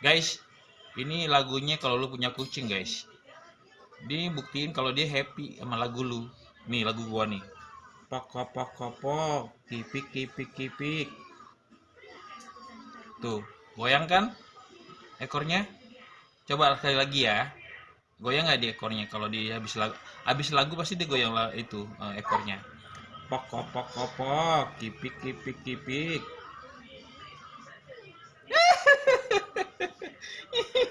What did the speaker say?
guys ini lagunya kalau lu punya kucing guys. Dia buktiin kalau dia happy sama lagu lu. Nih lagu gua nih. Pok pok pok kipik kipik kipik tuh goyang kan ekornya? Coba sekali lagi ya. Goyang nggak di ekornya? Kalau dia habis lagu habis lagu pasti dia goyang lah itu eh, ekornya. Pok pok pok pok kipik kipik kipik